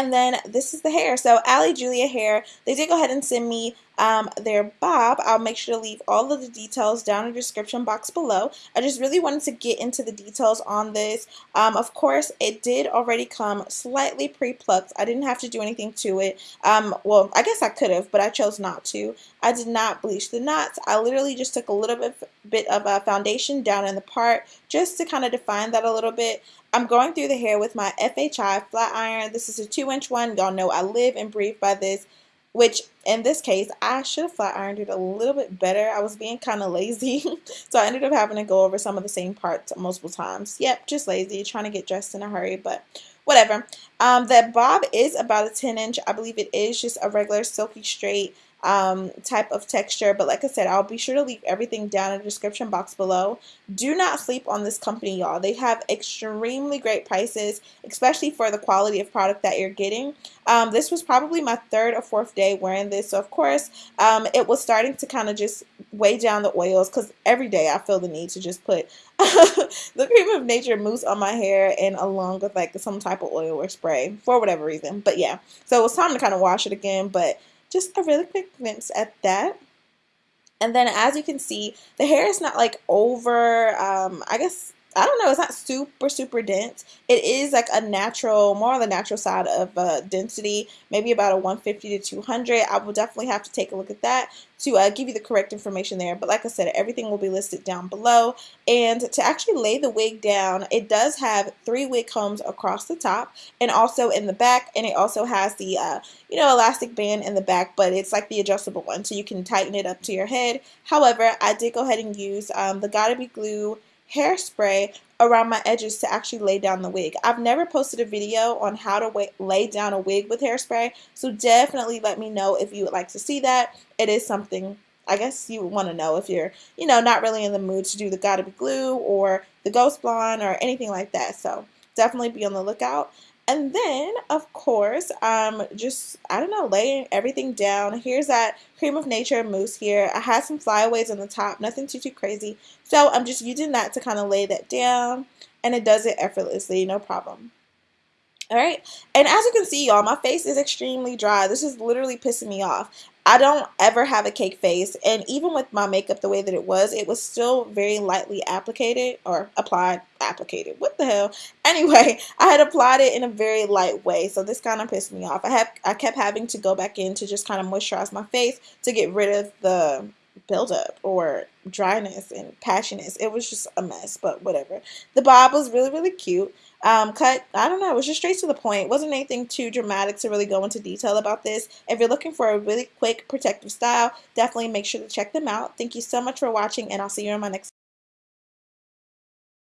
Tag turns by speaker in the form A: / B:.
A: and then this is the hair. So Ali Julia Hair, they did go ahead and send me um, their bob. I'll make sure to leave all of the details down in the description box below. I just really wanted to get into the details on this. Um, of course, it did already come slightly pre-plucked. I didn't have to do anything to it. Um, well, I guess I could have, but I chose not to. I did not bleach the knots. I literally just took a little bit, bit of a foundation down in the part just to kind of define that a little bit. I'm going through the hair with my FHI flat iron. This is a 2 inch one. Y'all know I live and breathe by this which in this case I should have flat ironed it a little bit better. I was being kind of lazy. So I ended up having to go over some of the same parts multiple times. Yep just lazy trying to get dressed in a hurry but whatever. Um, the bob is about a 10 inch. I believe it is just a regular silky straight um, type of texture. But like I said, I'll be sure to leave everything down in the description box below. Do not sleep on this company, y'all. They have extremely great prices, especially for the quality of product that you're getting. Um, this was probably my third or fourth day wearing this. So, of course, um, it was starting to kind of just weigh down the oils because every day I feel the need to just put the Creme of Nature mousse on my hair and along with like some type of oil or spray for whatever reason. But yeah, so it was time to kind of wash it again. But just a really quick glimpse at that. And then as you can see, the hair is not like over, um, I guess I don't know, it's not super, super dense. It is like a natural, more on the natural side of uh, density, maybe about a 150 to 200. I will definitely have to take a look at that to uh, give you the correct information there. But like I said, everything will be listed down below. And to actually lay the wig down, it does have three wig combs across the top and also in the back. And it also has the, uh, you know, elastic band in the back, but it's like the adjustable one. So you can tighten it up to your head. However, I did go ahead and use um, the Got2b Glue hairspray around my edges to actually lay down the wig. I've never posted a video on how to lay down a wig with hairspray, so definitely let me know if you would like to see that. It is something I guess you would want to know if you're, you know, not really in the mood to do the Got2b Glue or the Ghost Bond or anything like that. So definitely be on the lookout. And then, of course, um, just, I don't know, laying everything down. Here's that Creme of Nature mousse here. I had some flyaways on the top, nothing too, too crazy. So I'm just using that to kind of lay that down. And it does it effortlessly, no problem. All right. And as you can see, y'all, my face is extremely dry. This is literally pissing me off. I don't ever have a cake face and even with my makeup the way that it was it was still very lightly applicated or applied applicated what the hell? Anyway I had applied it in a very light way so this kind of pissed me off. I have I kept having to go back in to just kind of moisturize my face to get rid of the buildup or dryness and passioness it was just a mess but whatever the bob was really really cute um, cut, I don't know, it was just straight to the point. It wasn't anything too dramatic to really go into detail about this. If you're looking for a really quick protective style, definitely make sure to check them out. Thank you so much for watching, and I'll see you in my next